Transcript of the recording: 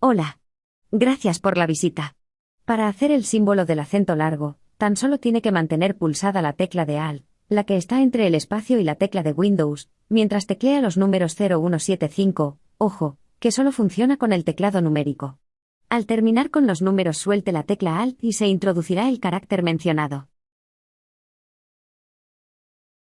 Hola. Gracias por la visita. Para hacer el símbolo del acento largo, tan solo tiene que mantener pulsada la tecla de Alt, la que está entre el espacio y la tecla de Windows, mientras teclea los números 0175, ojo, que solo funciona con el teclado numérico. Al terminar con los números suelte la tecla Alt y se introducirá el carácter mencionado.